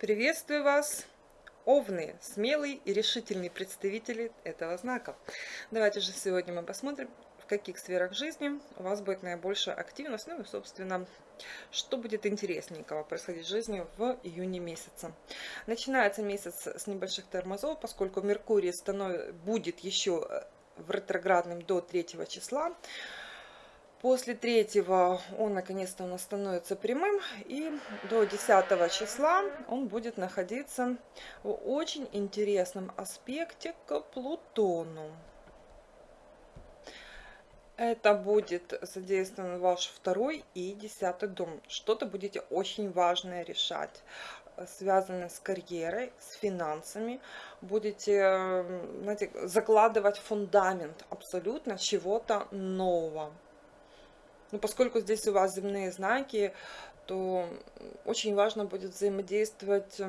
Приветствую вас, овны, смелые и решительные представители этого знака. Давайте же сегодня мы посмотрим, в каких сферах жизни у вас будет наибольшая активность, ну и, собственно, что будет интересненького происходить в жизни в июне месяце. Начинается месяц с небольших тормозов, поскольку Меркурий станов... будет еще в ретроградном до 3 числа. После третьего он наконец-то у нас становится прямым, и до 10 числа он будет находиться в очень интересном аспекте к Плутону. Это будет задействован ваш второй и десятый дом. Что-то будете очень важное решать, связанное с карьерой, с финансами. Будете знаете, закладывать фундамент абсолютно чего-то нового. Но поскольку здесь у вас земные знаки, то очень важно будет взаимодействовать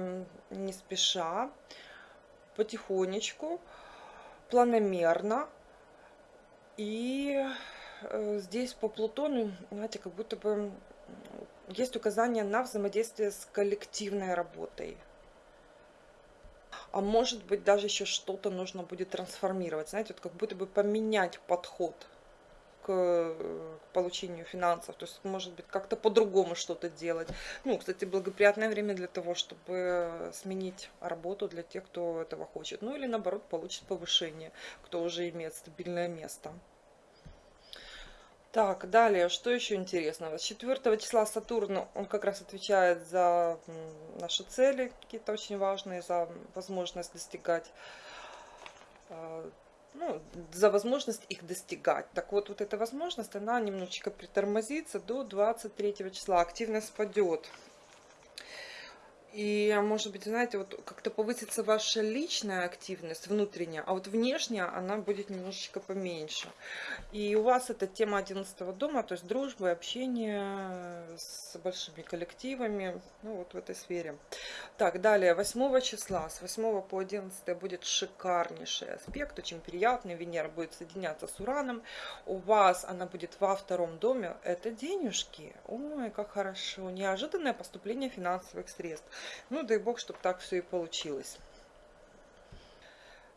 не спеша, потихонечку, планомерно. И э, здесь по Плутону, знаете, как будто бы есть указание на взаимодействие с коллективной работой. А может быть даже еще что-то нужно будет трансформировать, знаете, вот как будто бы поменять подход к, к получению финансов, то есть может быть как-то по-другому что-то делать. Ну, кстати, благоприятное время для того, чтобы сменить работу для тех, кто этого хочет. Ну или наоборот получит повышение, кто уже имеет стабильное место. Так, далее, что еще интересного? С 4 числа Сатурн, он как раз отвечает за наши цели, какие-то очень важные, за возможность достигать а, ну, за возможность их достигать. Так вот, вот эта возможность, она немножечко притормозится до 23 числа, активность спадет. И, может быть, знаете, вот как-то повысится ваша личная активность внутренняя, а вот внешняя она будет немножечко поменьше. И у вас это тема 11 дома, то есть дружба, общение с большими коллективами, ну вот в этой сфере. Так, далее, 8 числа, с 8 по 11 будет шикарнейший аспект, очень приятный, Венера будет соединяться с Ураном. У вас она будет во втором доме, это денежки. Ой, как хорошо, неожиданное поступление финансовых средств. Ну, дай бог, чтобы так все и получилось.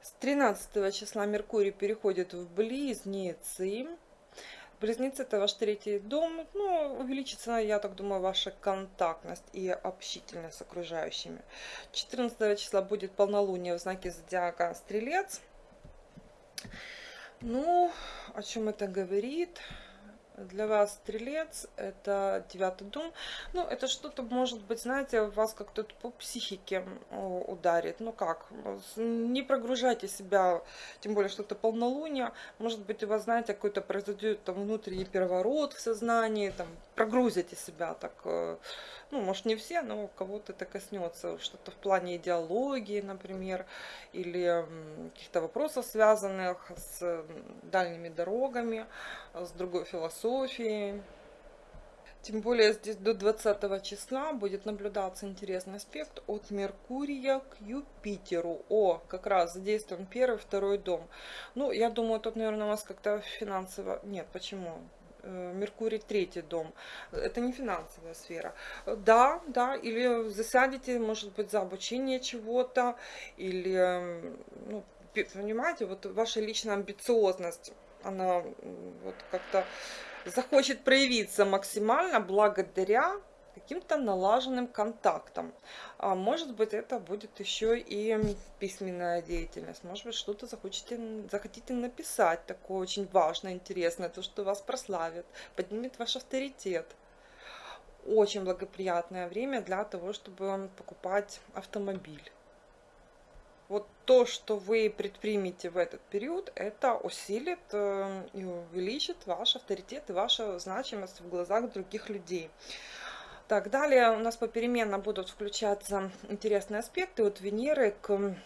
С 13 числа Меркурий переходит в Близнецы. Близнецы это ваш третий дом. Ну, увеличится, я так думаю, ваша контактность и общительность с окружающими. 14 числа будет полнолуние в знаке зодиака Стрелец. Ну, о чем это говорит? Для вас стрелец, это девятый дом. Ну, это что-то, может быть, знаете, вас как-то по психике ударит. Ну как, не прогружайте себя, тем более, что это полнолуние. Может быть, у вас, знаете, какой-то произойдет там внутренний переворот в сознании, там, прогрузите себя так, э, ну, может, не все, но кого-то это коснется. Что-то в плане идеологии, например, или каких-то вопросов, связанных с дальними дорогами, с другой философией философии. Тем более здесь до 20 числа будет наблюдаться интересный аспект от Меркурия к Юпитеру. О, как раз задействован первый, второй дом. Ну, я думаю, тут, наверное, у вас как-то финансово... Нет, почему? Э, Меркурий третий дом. Это не финансовая сфера. Да, да, или засядете, может быть, за обучение чего-то, или, ну, понимаете, вот ваша личная амбициозность, она вот как-то захочет проявиться максимально благодаря каким-то налаженным контактам. А может быть, это будет еще и письменная деятельность. Может быть, что-то захотите, захотите написать такое очень важное, интересное, то, что вас прославит, поднимет ваш авторитет. Очень благоприятное время для того, чтобы покупать автомобиль то, что вы предпримете в этот период, это усилит э, и увеличит ваш авторитет и ваша значимость в глазах других людей. Так, далее у нас попеременно будут включаться интересные аспекты от Венеры к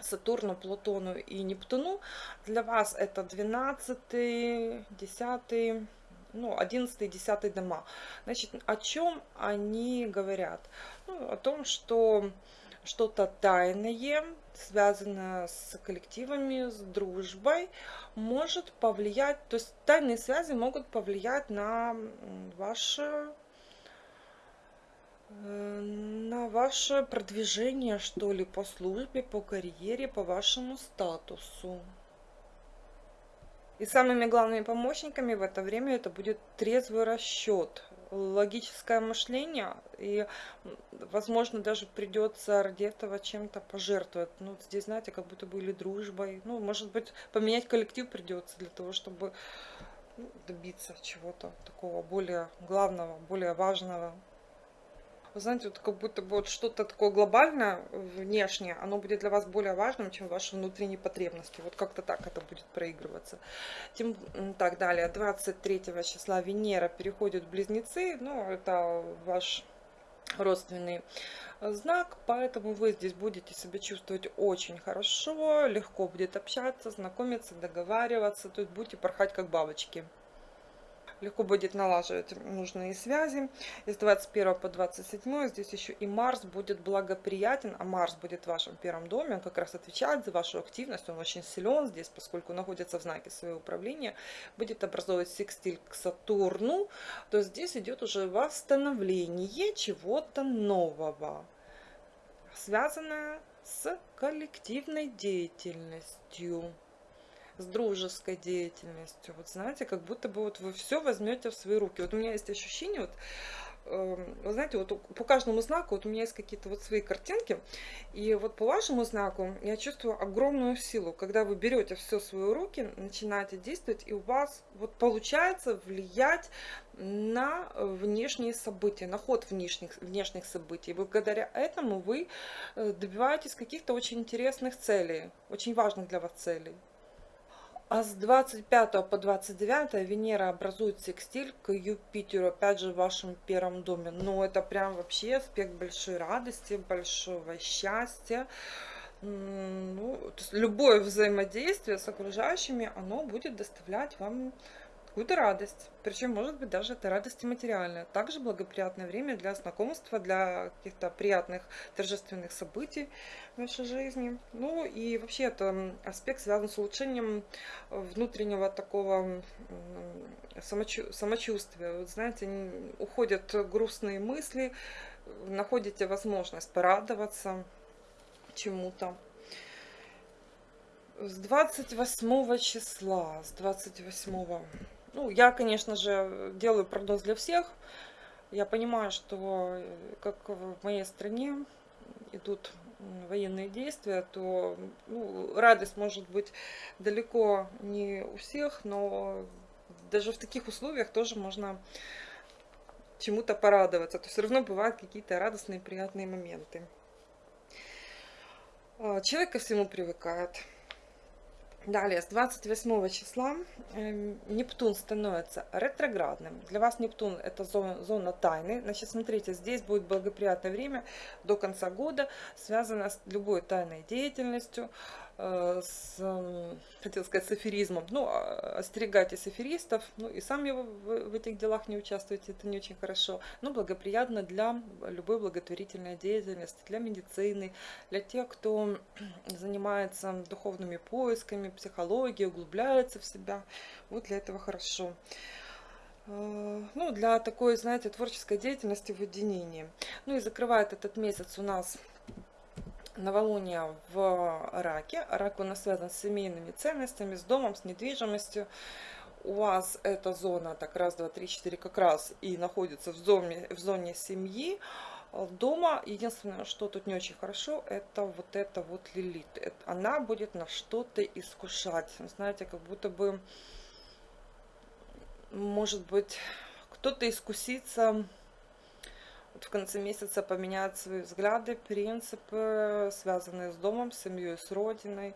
Сатурну, Плутону и Нептуну. Для вас это 12, 10, ну, 11 и 10 дома. Значит, о чем они говорят? Ну, о том, что что-то тайное, связанное с коллективами, с дружбой, может повлиять, то есть тайные связи могут повлиять на ваше э, на ваше продвижение, что ли, по службе, по карьере, по вашему статусу. И самыми главными помощниками в это время это будет трезвый расчет, логическое мышление, и, возможно, даже придется ради этого чем-то пожертвовать. Ну, здесь, знаете, как будто бы или дружбой. Ну, может быть, поменять коллектив придется для того, чтобы ну, добиться чего-то такого более главного, более важного. Вы знаете, вот как будто бы вот что-то такое глобальное внешнее, оно будет для вас более важным, чем ваши внутренние потребности. Вот как-то так это будет проигрываться. Тем так далее. 23 числа Венера переходит в Близнецы. Ну, это ваш родственный знак, поэтому вы здесь будете себя чувствовать очень хорошо, легко будет общаться, знакомиться, договариваться, то есть будете порхать как бабочки легко будет налаживать нужные связи. С 21 по 27 здесь еще и Марс будет благоприятен, а Марс будет в вашем первом доме, он как раз отвечает за вашу активность, он очень силен здесь, поскольку находится в знаке своего управления, будет образовывать секстиль к Сатурну, то здесь идет уже восстановление чего-то нового, связанное с коллективной деятельностью с дружеской деятельностью. Вот знаете, как будто бы вот вы все возьмете в свои руки. Вот у меня есть ощущение, вот, эм, вы знаете, вот по каждому знаку вот у меня есть какие-то вот свои картинки, и вот по вашему знаку я чувствую огромную силу, когда вы берете все в свои руки, начинаете действовать, и у вас вот получается влиять на внешние события, на ход внешних, внешних событий. Благодаря этому вы э, добиваетесь каких-то очень интересных целей, очень важных для вас целей. А с 25 по 29 Венера образует секстиль к Юпитеру, опять же в вашем первом доме. Но это прям вообще аспект большой радости, большого счастья. Ну, любое взаимодействие с окружающими, оно будет доставлять вам какую-то радость. Причем, может быть, даже это радость материальная. Также благоприятное время для знакомства, для каких-то приятных торжественных событий в вашей жизни. Ну и вообще это аспект связан с улучшением внутреннего такого самочу самочувствия. Вот знаете, уходят грустные мысли, находите возможность порадоваться чему-то. С 28 числа, с 28 ну, я, конечно же, делаю прогноз для всех. Я понимаю, что э, как в моей стране идут военные действия, то ну, радость может быть далеко не у всех, но даже в таких условиях тоже можно чему-то порадоваться. То все равно бывают какие-то радостные, приятные моменты. А, человек ко всему привыкает. Далее, с 28 числа э, Нептун становится ретроградным. Для вас Нептун это зона, зона тайны. Значит, смотрите, здесь будет благоприятное время до конца года, связано с любой тайной деятельностью, с, хотел сказать, с аферизмом. Ну, а, остерегайтесь аферистов, ну и сами в, в этих делах не участвуйте, это не очень хорошо. Но благоприятно для любой благотворительной деятельности, для медицины, для тех, кто занимается духовными поисками, психологией, углубляется в себя. Вот для этого хорошо э, ну, для такой, знаете, творческой деятельности в уединении. Ну и закрывает этот месяц у нас новолуние в раке. Рак у нас связан с семейными ценностями, с домом, с недвижимостью. У вас эта зона, так раз, два, три, четыре, как раз и находится в зоне, в зоне семьи. Дома единственное, что тут не очень хорошо, это вот это вот лилит. Она будет на что-то искушать. Знаете, как будто бы, может быть, кто-то искусится в конце месяца поменять свои взгляды, принципы, связанные с домом, семьей, с родиной.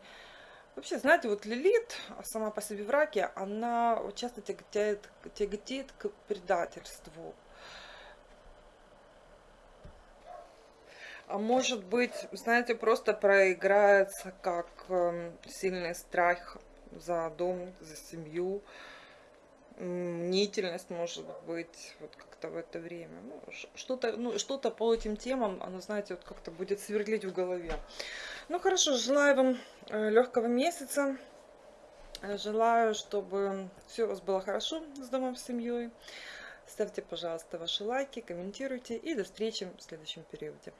Вообще, знаете, вот Лилит сама по себе в раке, она часто тяготеет, тяготеет к предательству. А может быть, знаете, просто проиграется как э, сильный страх за дом, за семью мнительность может быть вот как-то в это время. Ну, что-то ну, что по этим темам, оно, знаете, вот как-то будет сверлить в голове. Ну хорошо, желаю вам э, легкого месяца. Э, желаю, чтобы все у вас было хорошо с домом, с семьей. Ставьте, пожалуйста, ваши лайки, комментируйте и до встречи в следующем периоде.